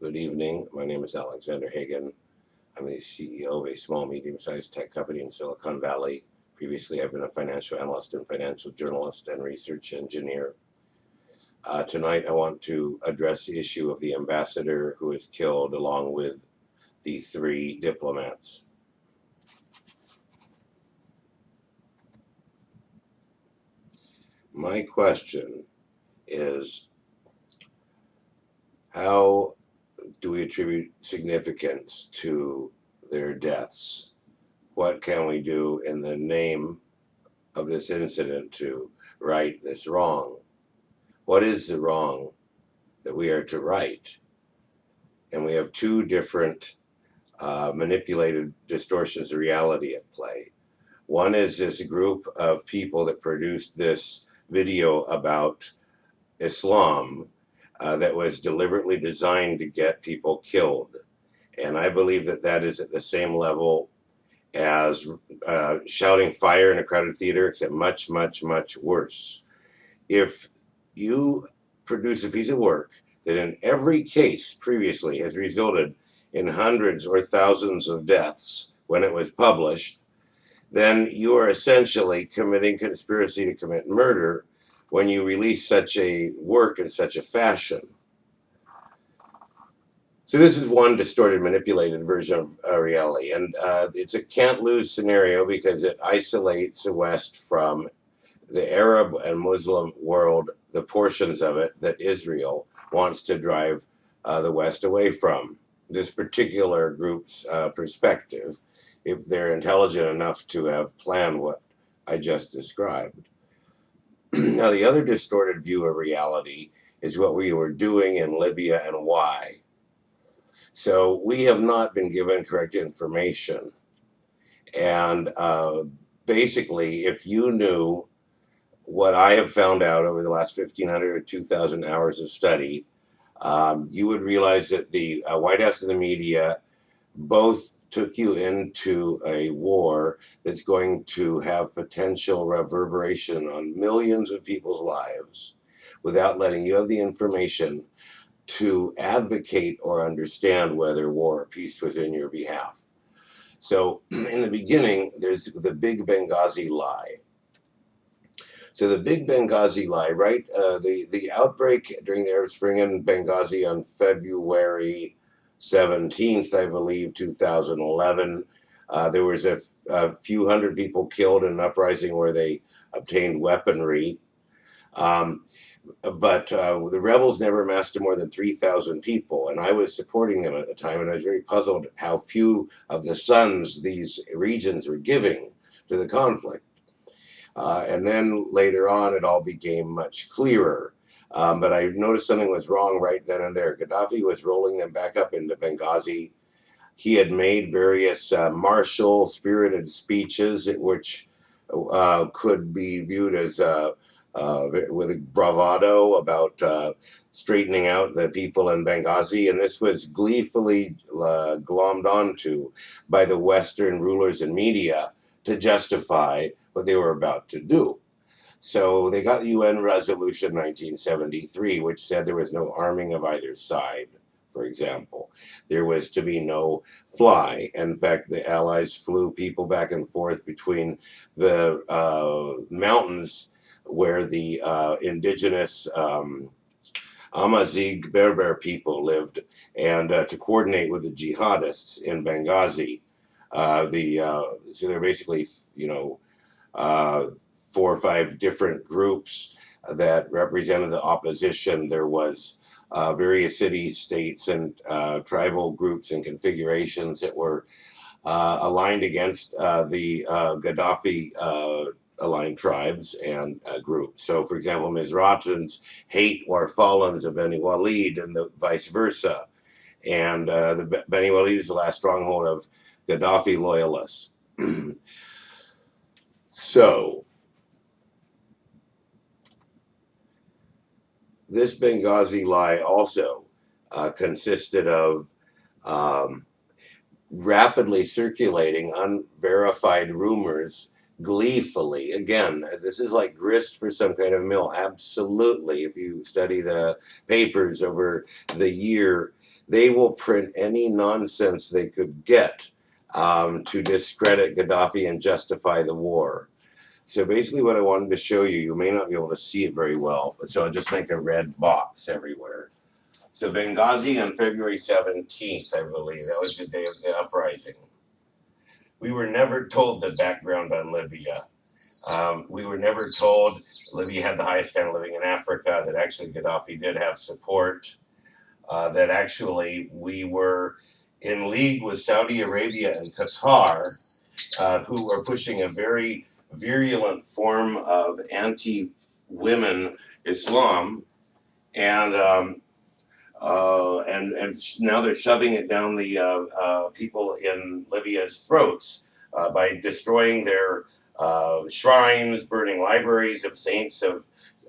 Good evening. My name is Alexander Hagan. I'm the CEO of a small, medium-sized tech company in Silicon Valley. Previously, I've been a financial analyst and financial journalist and research engineer. Uh, tonight, I want to address the issue of the ambassador who was killed along with the three diplomats. My question is how do we attribute significance to their deaths? What can we do in the name of this incident to right this wrong? What is the wrong that we are to right? And we have two different uh, manipulated distortions of reality at play. One is this group of people that produced this video about Islam uh, that was deliberately designed to get people killed. And I believe that that is at the same level as uh, shouting fire in a crowded theater, except much, much, much worse. If you produce a piece of work that in every case previously has resulted in hundreds or thousands of deaths when it was published, then you are essentially committing conspiracy to commit murder when you release such a work in such a fashion. So this is one distorted, manipulated version of uh, reality, and uh, it's a can't-lose scenario because it isolates the West from the Arab and Muslim world, the portions of it that Israel wants to drive uh, the West away from. This particular group's uh, perspective, if they're intelligent enough to have planned what I just described. now, the other distorted view of reality is what we were doing in Libya and why. So we have not been given correct information. And uh, basically, if you knew what I have found out over the last 1,500 or 2,000 hours of study, um, you would realize that the uh, White House and the media both took you into a war that's going to have potential reverberation on millions of people's lives without letting you have the information to advocate or understand whether war or peace was in your behalf. So in the beginning, there's the big Benghazi lie. So the big Benghazi lie, right? Uh, the, the outbreak during the Arab Spring in Benghazi on February 17th, I believe, 2011. Uh, there was a, few hundred people killed in an uprising where they obtained weaponry. Um, but uh, the rebels never massed more than 3,000 people, and I was supporting them at the time, and I was very puzzled how few of the sons these regions were giving to the conflict. Uh, and then later on, it all became much clearer. Um, but I noticed something was wrong right then and there. Gaddafi was rolling them back up into Benghazi. He had made various uh, martial, spirited speeches, which uh, could be viewed as uh, uh with bravado about uh, straightening out the people in Benghazi. And this was gleefully uh, glommed onto by the Western rulers and media to justify what they were about to do. So they got the UN Resolution 1973, which said there was no arming of either side, for example. There was to be no fly. In fact, the Allies flew people back and forth between the uh, mountains where the uh, indigenous um, Amazigh Berber people lived and uh, to coordinate with the jihadists in Benghazi. Uh, the uh, so they're basically, you know, uh, four or five different groups that represented the opposition. There was uh, various cities, states, and uh, tribal groups and configurations that were uh, aligned against uh, the uh, Gaddafi uh, aligned tribes and groups. So, for example, Misratans hate Warfalans of Beni Walid and the vice versa. And the Beni Walid is the last stronghold of Gaddafi loyalists. so, this Benghazi lie also uh, consisted of um, rapidly circulating unverified rumors gleefully. Again, this is like grist for some kind of mill. Absolutely. If you study the papers over the year, they will print any nonsense they could get um, to discredit Gaddafi and justify the war. So basically, what I wanted to show you, you may not be able to see it very well, but so I'll just make a red box everywhere. So Benghazi on February 17th, I believe, that was the day of the uprising. We were never told the background on Libya. Um, we were never told Libya had the highest standard of living in Africa, that actually Gaddafi did have support, uh, that actually we were in league with Saudi Arabia and Qatar, uh, who were pushing a very virulent form of anti women Islam. And um, uh, and and now they're shoving it down the uh, uh, people in Libya's throats uh, by destroying their uh, shrines, burning libraries of saints of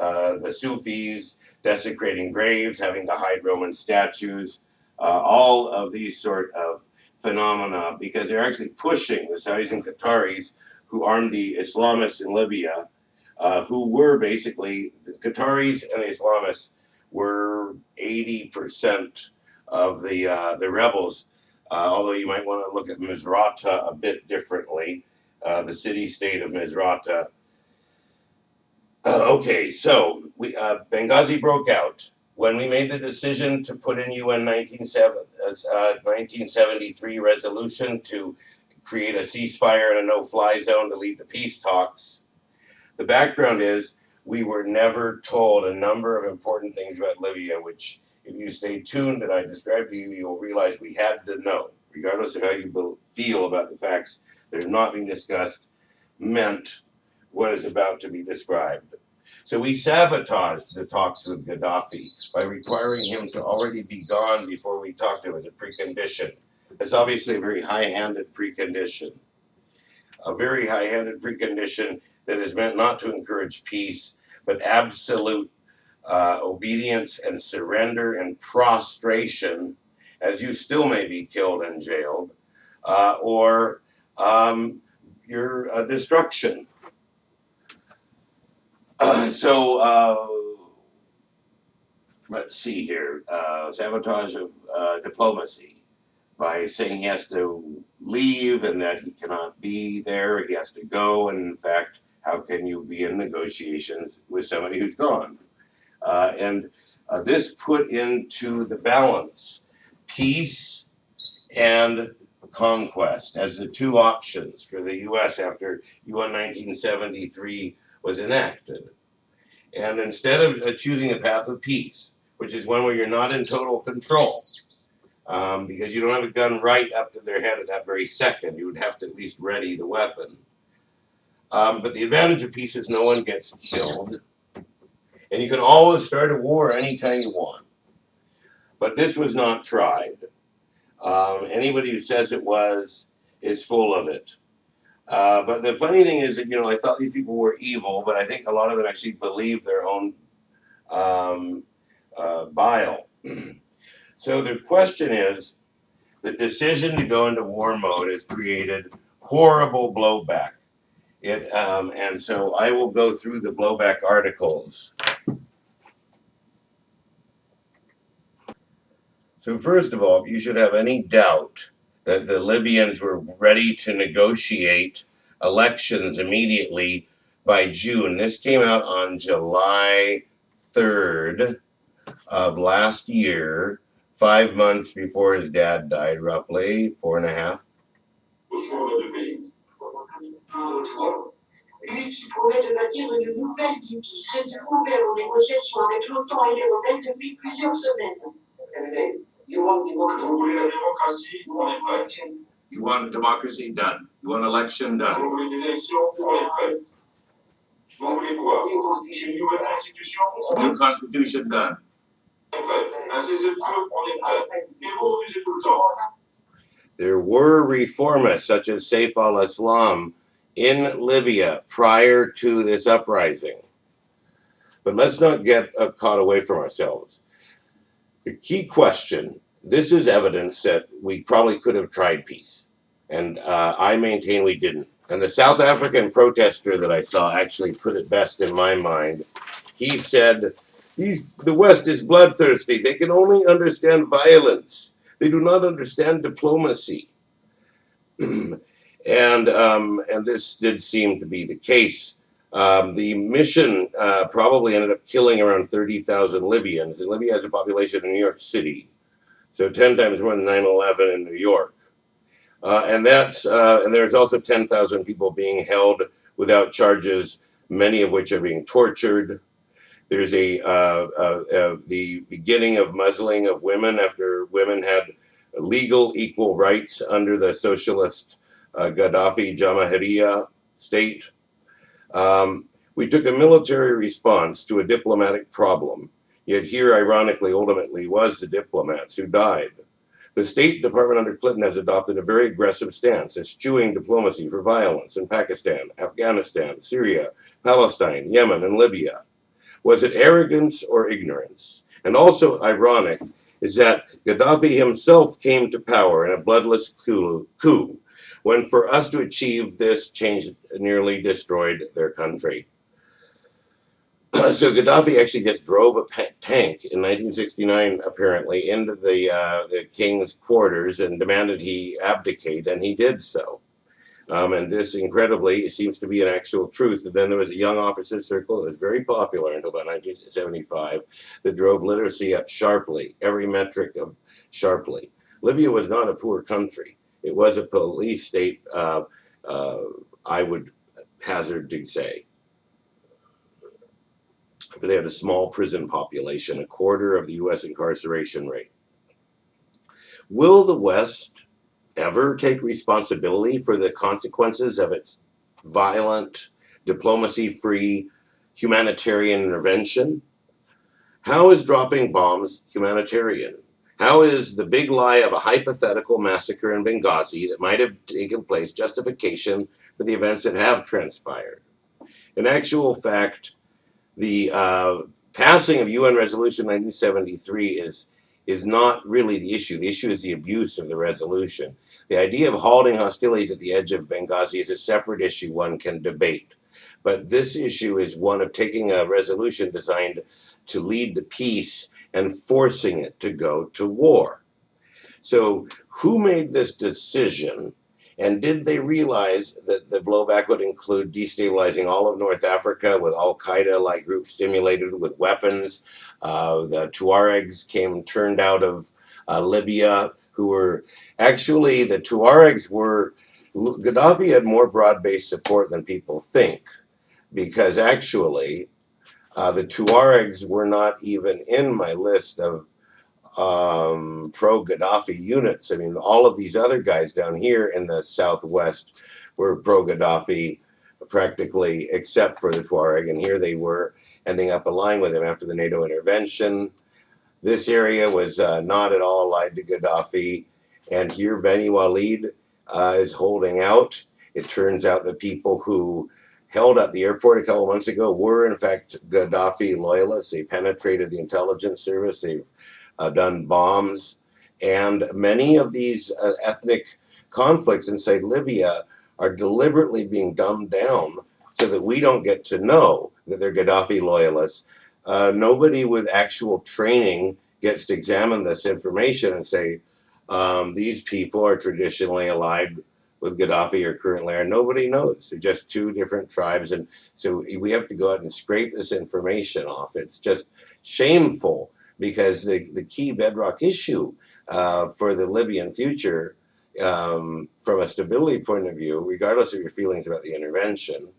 uh, the Sufis, desecrating graves, having to hide Roman statues, all of these sort of phenomena because they're actually pushing the Saudis and Qataris who armed the Islamists in Libya, who were basically the Qataris and the Islamists were 80% of the uh, the rebels. Uh, although you might want to look at Misrata a bit differently, uh, the city-state of Misrata. Uh, okay, so we uh, Benghazi broke out when we made the decision to put in UN 1973 uh, resolution to create a ceasefire and a no-fly zone to lead the peace talks. The background is we were never told a number of important things about Libya, which, if you stay tuned and I describe to you, you'll realize we had to know, regardless of how you feel about the facts that are not being discussed, meant what is about to be described. So we sabotaged the talks with Gaddafi by requiring him to already be gone before we talked to him as a precondition. It's obviously a very high-handed precondition. A very high-handed precondition that is meant not to encourage peace, but absolute uh, obedience and surrender and prostration, as you still may be killed and jailed, uh, or um, your uh, destruction. so uh, let's see here uh, sabotage of uh, diplomacy by saying he has to leave and that he cannot be there, he has to go, and in fact, how can you be in negotiations with somebody who's gone? Uh, and uh, this put into the balance peace and conquest as the two options for the U.S. after UN 1973 was enacted. And instead of choosing a path of peace, which is one where you're not in total control, um, because you don't have a gun right up to their head at that very second, you would have to at least ready the weapon. Um, but the advantage of peace is no one gets killed. And you can always start a war anytime you want. But this was not tried. Um, anybody who says it was is full of it. Uh, but the funny thing is that, you know, I thought these people were evil, but I think a lot of them actually believe their own um, uh, bile. so the question is the decision to go into war mode has created horrible blowback. It, um, and so I will go through the blowback articles. So first of all, if you should have any doubt that the Libyans were ready to negotiate elections immediately by June, this came out on July 3rd of last year, five months before his dad died, roughly, four and a half. You want democracy? You want done. You want election done. New constitution done. There were reformists such as Saif al-Islam in Libya prior to this uprising. But let's not get uh, caught away from ourselves. The key question, this is evidence that we probably could have tried peace. And uh, I maintain we didn't. And the South African protester that I saw actually put it best in my mind. He said, the West is bloodthirsty. They can only understand violence. They do not understand diplomacy. and um, and this did seem to be the case. Um, the mission uh, probably ended up killing around 30,000 Libyans, and Libya has a population in New York City, so 10 times more than 9/11 in New York. Uh, and that's uh, and there's also 10,000 people being held without charges, many of which are being tortured. There's a uh, uh, uh, the beginning of muzzling of women after women had legal equal rights under the socialist uh, Gaddafi Jamahiriya state. Um, we took a military response to a diplomatic problem. Yet here, ironically, ultimately, was the diplomats who died. The State Department under Clinton has adopted a very aggressive stance, eschewing diplomacy for violence in Pakistan, Afghanistan, Syria, Palestine, Yemen, and Libya. Was it arrogance or ignorance? And also ironic is that Gaddafi himself came to power in a bloodless coup, when for us to achieve this change nearly destroyed their country. so Gaddafi actually just drove a tank in 1969, apparently, into the uh, the king's quarters and demanded he abdicate, and he did so. Um, and this, incredibly, it seems to be an actual truth. And then there was a young officers circle that was very popular until about 1975 that drove literacy up sharply, every metric of sharply. Libya was not a poor country. It was a police state, uh, uh, I would hazard to say they had a small prison population, a quarter of the U.S. incarceration rate. Will the West ever take responsibility for the consequences of its violent, diplomacy free humanitarian intervention? How is dropping bombs humanitarian? How is the big lie of a hypothetical massacre in Benghazi that might have taken place justification for the events that have transpired? In actual fact, the uh, passing of UN Resolution 1973 is is not really the issue. The issue is the abuse of the resolution. The idea of halting hostilities at the edge of Benghazi is a separate issue one can debate. But this issue is one of taking a resolution designed to lead to peace and forcing it to go to war. So, who made this decision and did they realize that the blowback would include destabilizing all of North Africa with Al Qaeda like groups stimulated with weapons? Uh, the Tuaregs came turned out of uh, Libya, who were actually the Tuaregs were. Gaddafi had more broad based support than people think because actually uh, the Tuaregs were not even in my list of um, pro Gaddafi units. I mean, all of these other guys down here in the southwest were pro Gaddafi practically, except for the Tuareg, and here they were ending up allying with him after the NATO intervention. This area was uh, not at all allied to Gaddafi, and here Beni Walid uh, is holding out. It turns out the people who held up the airport a couple months ago were, in fact, Gaddafi loyalists. They penetrated the intelligence service. They've uh, done bombs, and many of these uh, ethnic conflicts inside Libya are deliberately being dumbed down so that we don't get to know that they're Gaddafi loyalists. Uh, nobody with actual training gets to examine this information and say, um, these people are traditionally allied with Gaddafi or currently are. Nobody knows. They're just two different tribes. And so we have to go out and scrape this information off. It's just shameful because the, the key bedrock issue uh, for the Libyan future, um, from a stability point of view, regardless of your feelings about the intervention,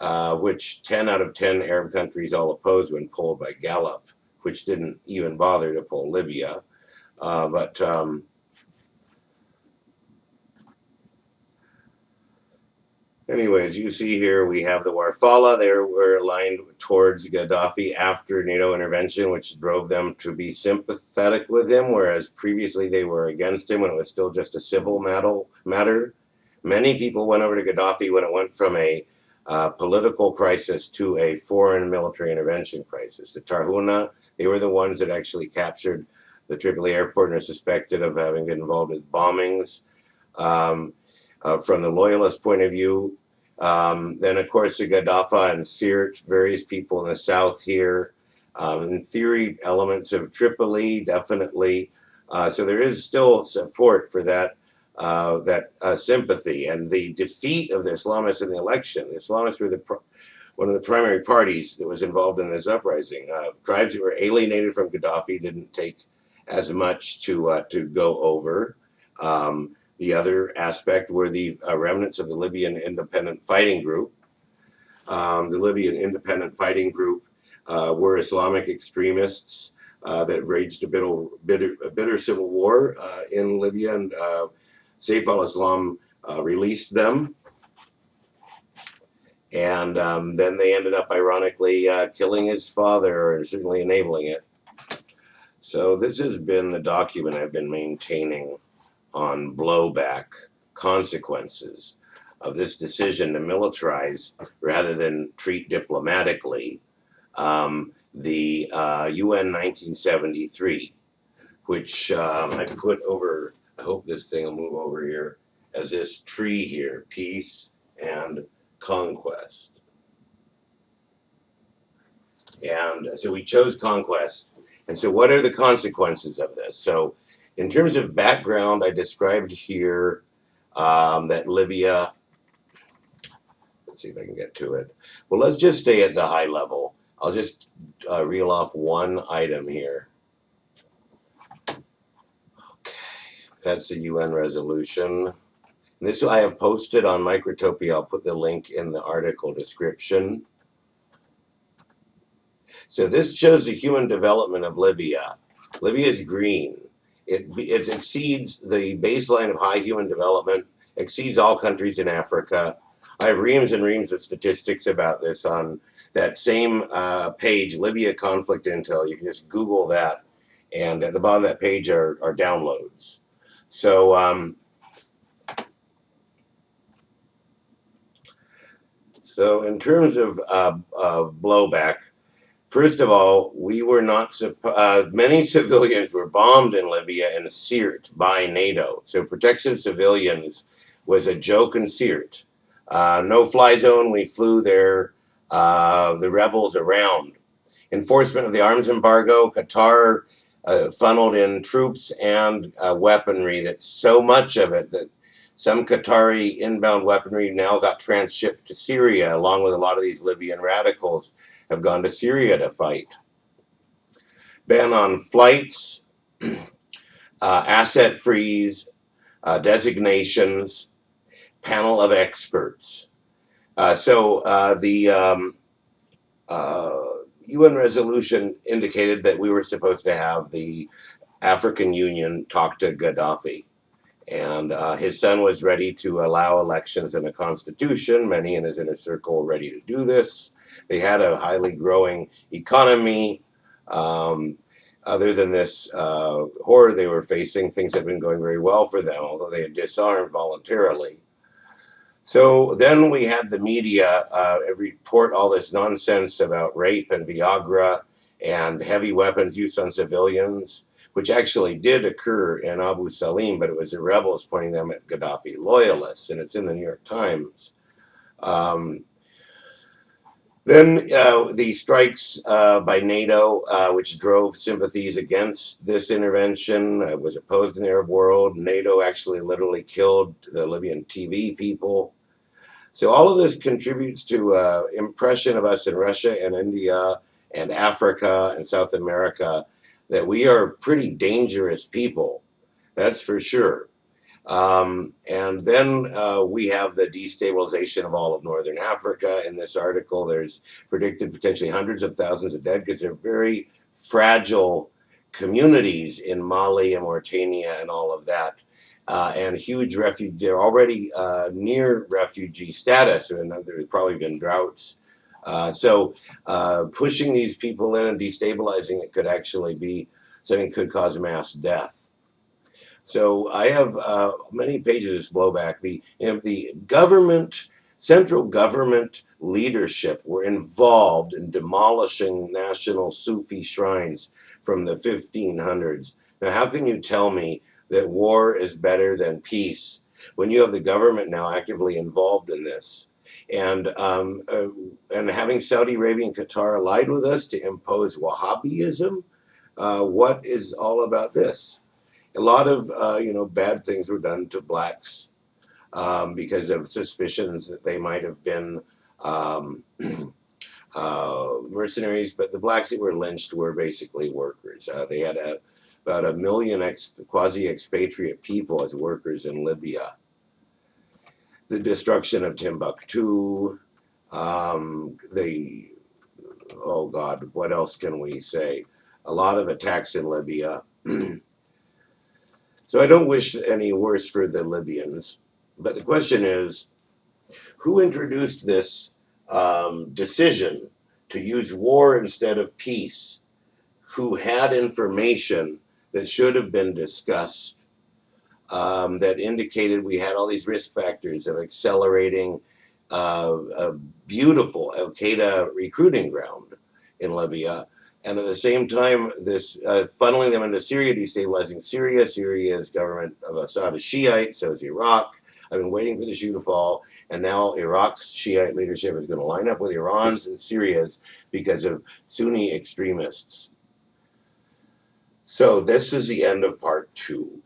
uh, which 10 out of 10 Arab countries all oppose when polled by Gallup, which didn't even bother to poll Libya. Uh, but um, Anyways, you see here we have the Warfala. They were aligned towards Gaddafi after NATO intervention, which drove them to be sympathetic with him, whereas previously they were against him when it was still just a civil matter. Many people went over to Gaddafi when it went from a uh, political crisis to a foreign military intervention crisis. The Tarhuna, they were the ones that actually captured the Tripoli airport and are suspected of having been involved with bombings. Um, uh, from the loyalist point of view, um, then, of course, the Gaddafi and various people in the south here. Um, in theory, elements of Tripoli, definitely Uh, so there is still support for that uh, that uh, sympathy and the defeat of the Islamists in the election. The Islamists were the one of the primary parties that was involved in this uprising. Uh, tribes that were alienated from Gaddafi didn't take as much to uh, to go over. Um, the other aspect were the uh, remnants of the Libyan Independent Fighting Group. Um, the Libyan Independent Fighting Group uh, were Islamic extremists that raged a bitter, bitter, a bitter civil war in Libya, and Saif al-Islam uh, released them. And um, then they ended up, ironically, uh, killing his father, or certainly enabling it. So this has been the document I've been maintaining on blowback consequences of this decision to militarize rather than treat diplomatically um, the uh, UN 1973, which um, I put over, I hope this thing will move over here, as this tree here, peace and conquest. And so we chose conquest. And so what are the consequences of this? So in terms of background, I described here um, that Libya, let's see if I can get to it. Well, let's just stay at the high level. I'll just uh, reel off one item here. That's the UN resolution. This I have posted on Microtopia. I'll put the link in the article description. So this shows the human development of Libya. Libya is green. It, it exceeds the baseline of high human development, exceeds all countries in Africa. I have reams and reams of statistics about this on that same uh, page, Libya Conflict Intel. You can just Google that. And at the bottom of that page are, are downloads. So, um, so in terms of uh, uh, blowback, First of all, we were not, uh, many civilians were bombed in Libya and Sirte by NATO. So protection of civilians was a joke in Sirte. Uh, no fly zone, we flew there, uh, the rebels around. Enforcement of the arms embargo, Qatar uh, funneled in troops and uh, weaponry that so much of it that some Qatari inbound weaponry now got transshipped to Syria along with a lot of these Libyan radicals have gone to Syria to fight. Ban on flights, uh, asset freeze, uh, designations, panel of experts. Uh, so uh, the um, UN resolution indicated that we were supposed to have the African Union talk to Gaddafi. And uh, his son was ready to allow elections and a constitution. Many in his inner circle were ready to do this. They had a highly growing economy. Um, other than this uh, horror they were facing, things had been going very well for them, although they had disarmed voluntarily. So then we had the media uh, report all this nonsense about rape and Viagra and heavy weapons use on civilians, which actually did occur in Abu Salim, but it was the rebels pointing them at Gaddafi loyalists, and it's in the New York Times. Um, then uh, the strikes uh, by NATO, uh, which drove sympathies against this intervention, uh, was opposed in the Arab world. NATO actually literally killed the Libyan TV people. So all of this contributes to uh, impression of us in Russia and India and Africa and South America that we are pretty dangerous people. That's for sure. Um, and then uh, we have the destabilization of all of Northern Africa. In this article, there's predicted potentially hundreds of thousands of dead because they're very fragile communities in Mali and Mauritania and all of that. Uh, and huge refugee, they're already uh, near refugee status, and there's probably been droughts. Uh, so uh, pushing these people in and destabilizing it could actually be something could cause mass death. So I have uh, many pages of blowback. The, you know, the government, central government leadership were involved in demolishing national Sufi shrines from the 1500s. Now, how can you tell me that war is better than peace when you have the government now actively involved in this? And um, uh, and having Saudi Arabia and Qatar allied with us to impose Wahhabism, uh, what is all about this? a lot of uh, you know bad things were done to blacks um, because of suspicions that they might have been um, uh, mercenaries. But the blacks that were lynched were basically workers. Uh, they had a, about a million ex- quasi expatriate people as workers in Libya. The destruction of Timbuktu, um, the oh God, what else can we say? A lot of attacks in Libya. so I don't wish any worse for the Libyans. But the question is who introduced this um, decision to use war instead of peace? Who had information that should have been discussed um, that indicated we had all these risk factors of accelerating uh, a beautiful Al Qaeda recruiting ground in Libya. And at the same time, this uh, funneling them into Syria, destabilizing Syria. Syria's government of Assad is Shiite, so is Iraq. I've been waiting for the shoe to fall, and now Iraq's Shiite leadership is going to line up with Iran's and Syria's because of Sunni extremists. So this is the end of part two.